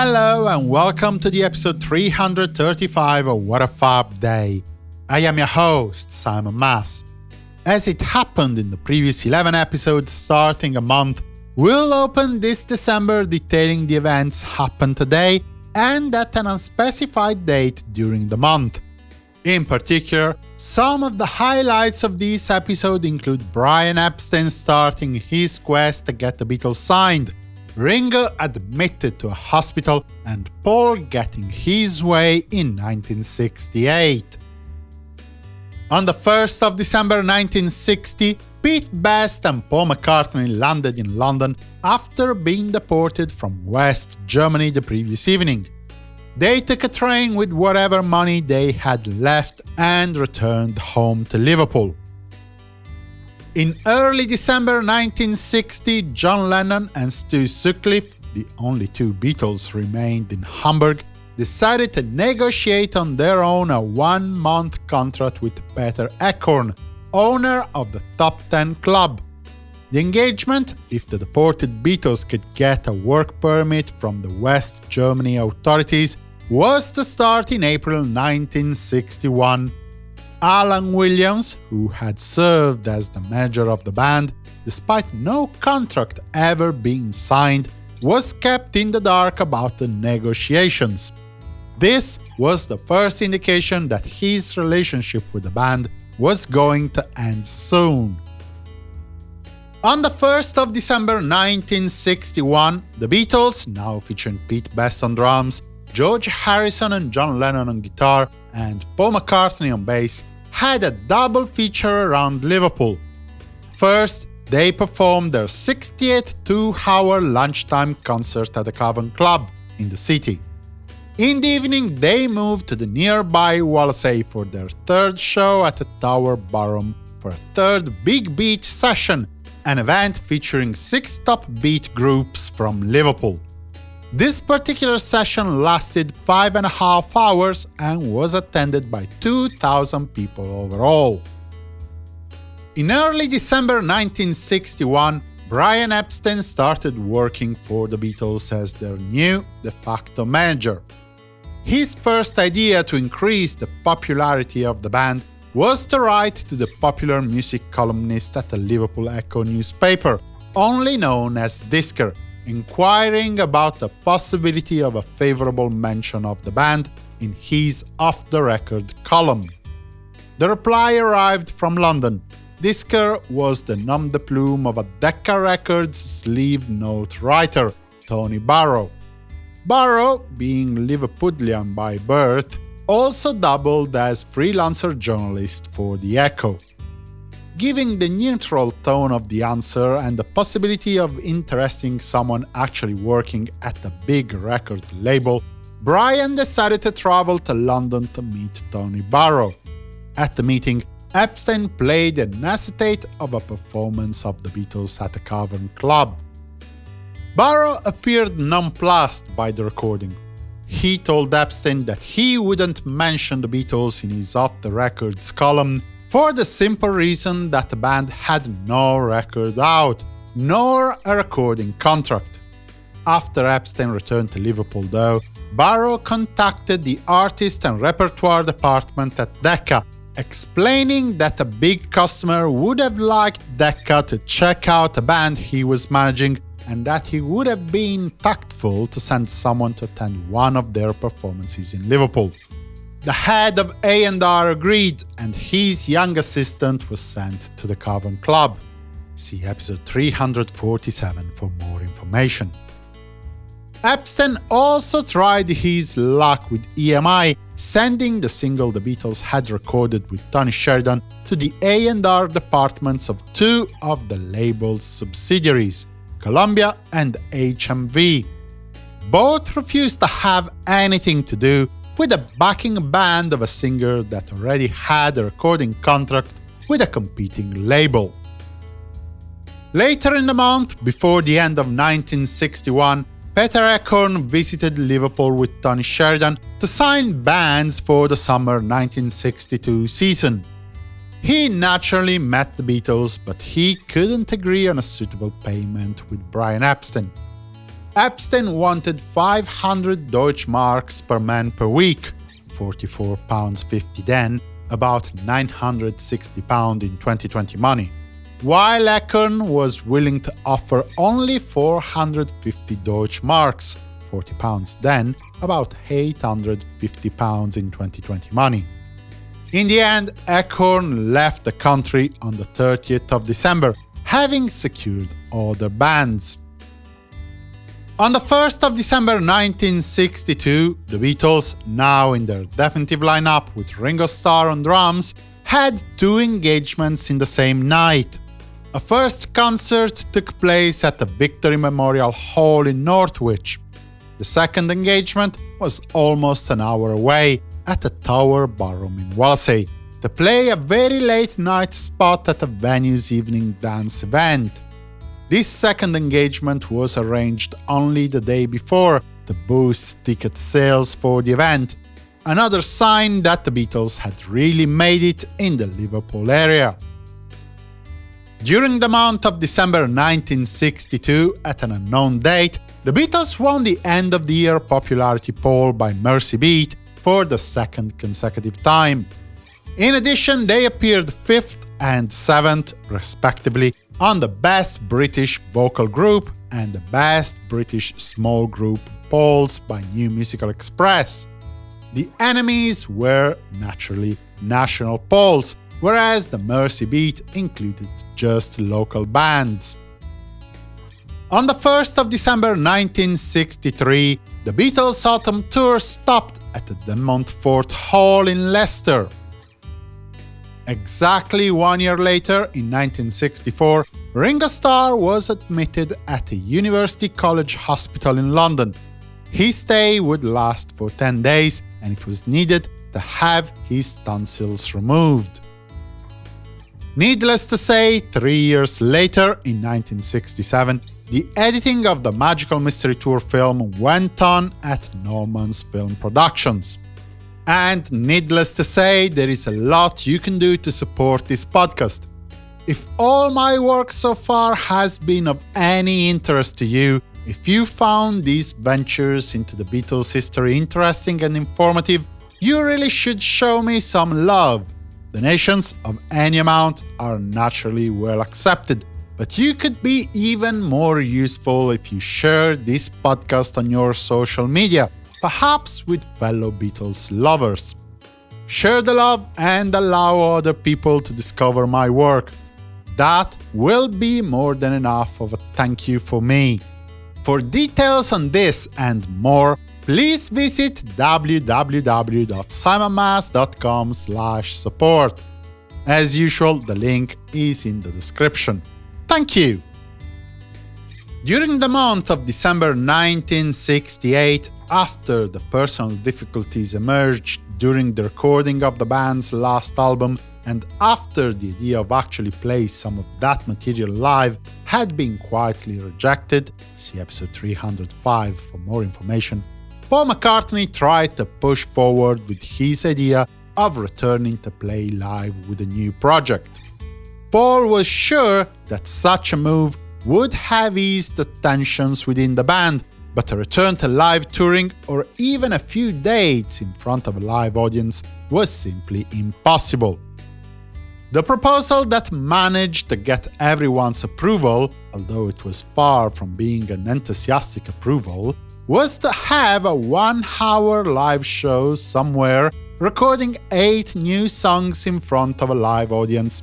Hello and welcome to the episode 335 of What a Fab Day. I am your host, Simon Mas. As it happened in the previous 11 episodes starting a month, we'll open this December detailing the events happened today and at an unspecified date during the month. In particular, some of the highlights of this episode include Brian Epstein starting his quest to get the Beatles signed, Ringo admitted to a hospital, and Paul getting his way in 1968. On the 1st of December 1960, Pete Best and Paul McCartney landed in London after being deported from West Germany the previous evening. They took a train with whatever money they had left and returned home to Liverpool. In early December 1960, John Lennon and Stu Sutcliffe, the only two Beatles remained in Hamburg, decided to negotiate on their own a one-month contract with Peter Eckhorn, owner of the Top Ten Club. The engagement, if the deported Beatles could get a work permit from the West Germany authorities, was to start in April 1961. Alan Williams, who had served as the manager of the band, despite no contract ever being signed, was kept in the dark about the negotiations. This was the first indication that his relationship with the band was going to end soon. On the 1st of December 1961, the Beatles, now featuring Pete Best on drums, George Harrison and John Lennon on guitar, and Paul McCartney on bass, had a double feature around Liverpool. First, they performed their 60th two-hour lunchtime concert at the Cavern Club in the city. In the evening, they moved to the nearby Wallasey for their third show at the Tower Ballroom for a third Big Beat session, an event featuring six top beat groups from Liverpool. This particular session lasted five and a half hours and was attended by 2,000 people overall. In early December 1961, Brian Epstein started working for the Beatles as their new de facto manager. His first idea to increase the popularity of the band was to write to the popular music columnist at the Liverpool Echo newspaper, only known as Disker, inquiring about the possibility of a favorable mention of the band in his off-the-record column. The reply arrived from London. Disker was the nom de plume of a Decca Records sleeve note writer, Tony Barrow. Barrow, being Liverpudlian by birth, also doubled as freelancer journalist for The Echo giving the neutral tone of the answer and the possibility of interesting someone actually working at a big record label, Brian decided to travel to London to meet Tony Barrow. At the meeting, Epstein played an acetate of a performance of the Beatles at the Cavern Club. Barrow appeared nonplussed by the recording. He told Epstein that he wouldn't mention the Beatles in his off-the-records column for the simple reason that the band had no record out, nor a recording contract. After Epstein returned to Liverpool, though, Barrow contacted the artist and repertoire department at Decca, explaining that a big customer would have liked Decca to check out a band he was managing and that he would have been tactful to send someone to attend one of their performances in Liverpool. The head of A&R agreed, and his young assistant was sent to the Cavern Club. See episode 347 for more information. Epstein also tried his luck with EMI, sending the single the Beatles had recorded with Tony Sheridan to the A&R departments of two of the label's subsidiaries, Columbia and HMV. Both refused to have anything to do with a backing band of a singer that already had a recording contract with a competing label. Later in the month, before the end of 1961, Peter Eckhorn visited Liverpool with Tony Sheridan to sign bands for the summer 1962 season. He naturally met the Beatles, but he couldn't agree on a suitable payment with Brian Epstein. Epstein wanted 500 Deutschmarks per man per week, 44 pounds 50 then, about 960 pounds in 2020 money, while Eckhorn was willing to offer only 450 Deutschmarks, 40 pounds then, about 850 pounds in 2020 money. In the end, Eckhorn left the country on the 30th of December, having secured other bands. On the 1st of December 1962, the Beatles, now in their definitive lineup with Ringo Starr on drums, had two engagements in the same night. A first concert took place at the Victory Memorial Hall in Northwich. The second engagement was almost an hour away, at the Tower Ballroom in Wallasey, to play a very late night spot at the venue's evening dance event. This second engagement was arranged only the day before to boost ticket sales for the event, another sign that the Beatles had really made it in the Liverpool area. During the month of December 1962, at an unknown date, the Beatles won the end of the year popularity poll by Mersey Beat for the second consecutive time. In addition, they appeared 5th and 7th, respectively, on the Best British Vocal Group and the Best British Small Group polls by New Musical Express. The enemies were, naturally, national polls, whereas the Mersey Beat included just local bands. On the 1st of December 1963, the Beatles' autumn tour stopped at the Montfort Hall in Leicester. Exactly one year later, in 1964, Ringo Starr was admitted at a University College Hospital in London. His stay would last for 10 days, and it was needed to have his tonsils removed. Needless to say, three years later, in 1967, the editing of the Magical Mystery Tour film went on at Norman's Film Productions. And needless to say, there is a lot you can do to support this podcast. If all my work so far has been of any interest to you, if you found these ventures into the Beatles' history interesting and informative, you really should show me some love. Donations of any amount are naturally well accepted, but you could be even more useful if you share this podcast on your social media, perhaps with fellow Beatles lovers. Share the love and allow other people to discover my work. That will be more than enough of a thank you for me. For details on this and more, please visit www.simonmas.com support. As usual, the link is in the description. Thank you! During the month of December 1968, after the personal difficulties emerged during the recording of the band's last album, and after the idea of actually playing some of that material live had been quietly rejected, see episode 305 for more information, Paul McCartney tried to push forward with his idea of returning to play live with a new project. Paul was sure that such a move would have eased the tensions within the band, but a return to live touring or even a few dates in front of a live audience was simply impossible. The proposal that managed to get everyone's approval, although it was far from being an enthusiastic approval, was to have a one-hour live show somewhere recording eight new songs in front of a live audience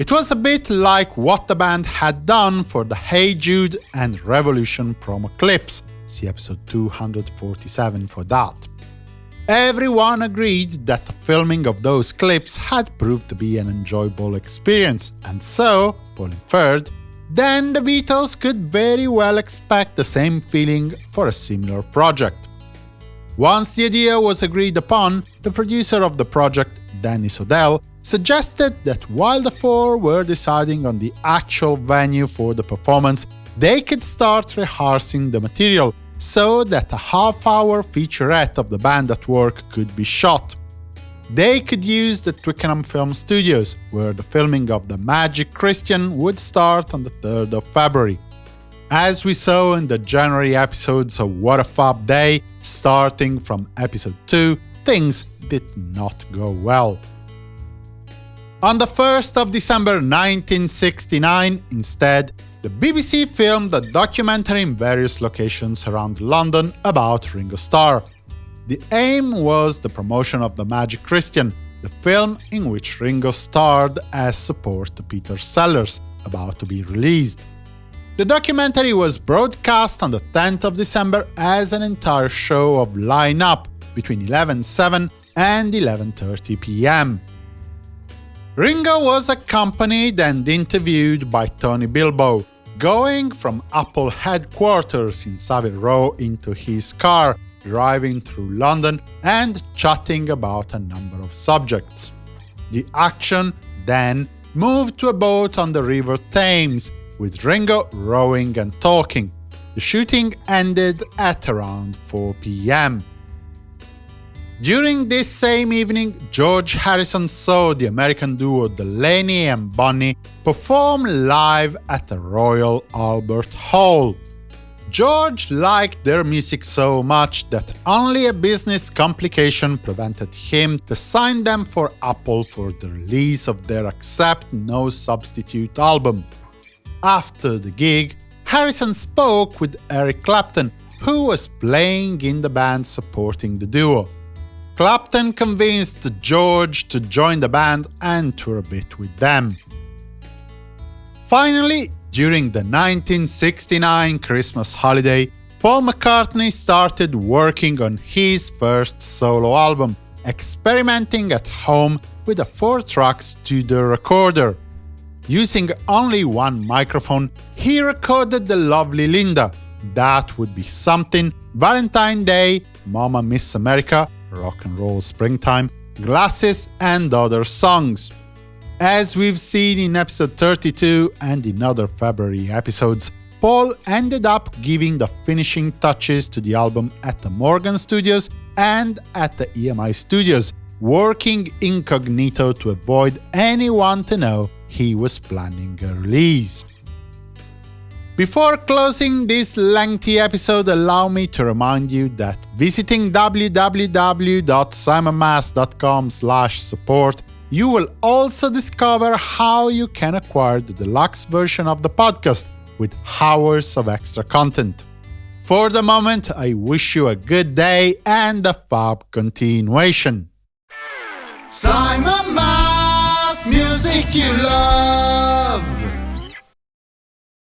it was a bit like what the band had done for the Hey Jude and Revolution promo clips, see episode 247 for that. Everyone agreed that the filming of those clips had proved to be an enjoyable experience, and so, Paul inferred, then the Beatles could very well expect the same feeling for a similar project. Once the idea was agreed upon, the producer of the project, Dennis O'Dell, suggested that while the four were deciding on the actual venue for the performance, they could start rehearsing the material so that a half-hour featurette of the band at work could be shot. They could use the Twickenham Film Studios, where the filming of The Magic Christian would start on the 3rd of February. As we saw in the January episodes of What a Fab Day, starting from episode 2, things did not go well. On the 1st of December 1969, instead, the BBC filmed a documentary in various locations around London about Ringo Starr. The aim was the promotion of The Magic Christian, the film in which Ringo starred as support to Peter Sellers, about to be released. The documentary was broadcast on the 10th of December as an entire show of Line Up between 11.07 and 11.30 pm. Ringo was accompanied and interviewed by Tony Bilbow, going from Apple headquarters in Savile Row into his car, driving through London and chatting about a number of subjects. The action then moved to a boat on the River Thames, with Ringo rowing and talking. The shooting ended at around 4 pm. During this same evening, George Harrison saw the American duo Delaney and Bonnie perform live at the Royal Albert Hall. George liked their music so much that only a business complication prevented him to sign them for Apple for the release of their Accept No Substitute album. After the gig, Harrison spoke with Eric Clapton, who was playing in the band supporting the duo. Clapton convinced George to join the band and tour a bit with them. Finally, during the 1969 Christmas holiday, Paul McCartney started working on his first solo album, experimenting at home with a four-track studio recorder. Using only one microphone, he recorded the lovely Linda. That would be something Valentine Day, Momma Miss America, Rock and Roll Springtime, Glasses, and other songs. As we've seen in episode 32 and in other February episodes, Paul ended up giving the finishing touches to the album at the Morgan Studios and at the EMI Studios, working incognito to avoid anyone to know he was planning a release. Before closing this lengthy episode, allow me to remind you that visiting www.simonmas.com support you will also discover how you can acquire the deluxe version of the podcast with hours of extra content. For the moment, I wish you a good day and a fab continuation. Simon Mas, music you love.